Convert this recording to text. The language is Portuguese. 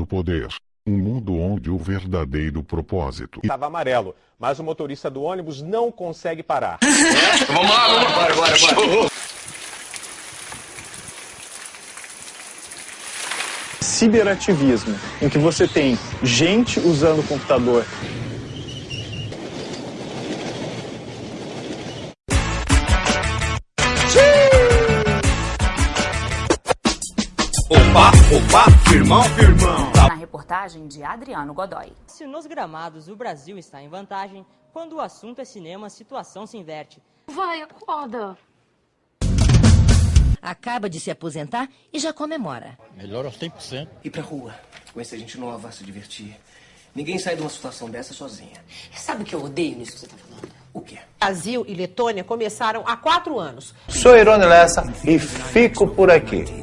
no poder. Um mundo onde o verdadeiro propósito Estava amarelo, mas o motorista do ônibus não consegue parar. Vamos lá, vamos lá. Bora, bora, bora. Ciberativismo, em que você tem gente usando o computador Opa, opa, firmão, firmão. Na reportagem de Adriano Godoy. Se nos gramados o Brasil está em vantagem, quando o assunto é cinema, a situação se inverte. Vai, acorda. Acaba de se aposentar e já comemora. Melhor aos 100%. Ir pra rua, conhecer gente nova, se divertir. Ninguém sai de uma situação dessa sozinha. Sabe o que eu odeio nisso que você tá falando? O quê? Brasil e Letônia começaram há quatro anos. Sou Irone Lessa e fico por aqui.